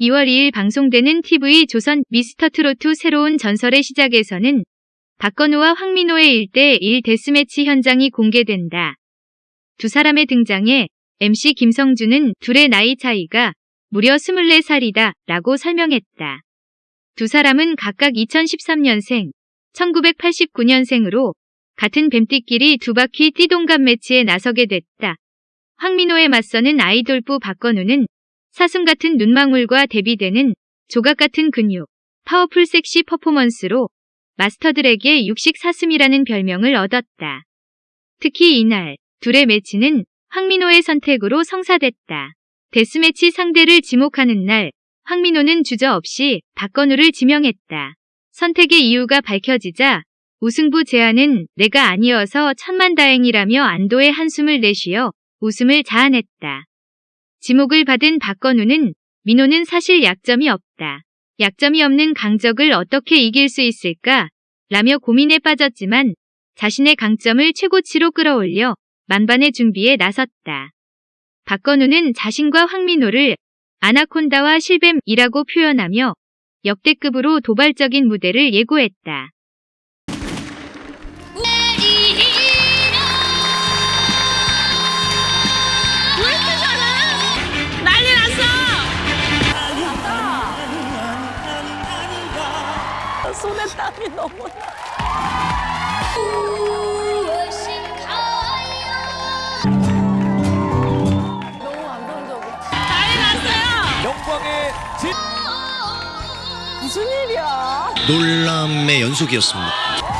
2월 2일 방송되는 TV 조선 미스터트로트 새로운 전설의 시작에서는 박건우와 황민호의 1대1 데스매치 현장이 공개된다. 두 사람의 등장에 MC 김성준은 둘의 나이 차이가 무려 24살이다 라고 설명했다. 두 사람은 각각 2013년생, 1989년생으로 같은 뱀띠끼리 두 바퀴 띠동갑 매치에 나서게 됐다. 황민호에 맞서는 아이돌부 박건우는 사슴 같은 눈망울과 대비되는 조각 같은 근육, 파워풀 섹시 퍼포먼스로 마스터들에게 육식 사슴이라는 별명을 얻었다. 특히 이날 둘의 매치는 황민호의 선택으로 성사됐다. 데스매치 상대를 지목하는 날 황민호는 주저없이 박건우를 지명했다. 선택의 이유가 밝혀지자 우승부 제안은 내가 아니어서 천만다행이라며 안도의 한숨을 내쉬어 웃음을 자아냈다. 지목을 받은 박건우는 민호는 사실 약점이 없다. 약점이 없는 강적을 어떻게 이길 수 있을까? 라며 고민에 빠졌지만 자신의 강점을 최고치로 끌어올려 만반의 준비에 나섰다. 박건우는 자신과 황민호를 아나콘다와 실뱀이라고 표현하며 역대급으로 도발적인 무대를 예고했다. 손에 땀이 너무 나. 너무 감동적이야. 난리 났어요! 영광의 진 무슨 일이야? 놀람의 연속이었습니다.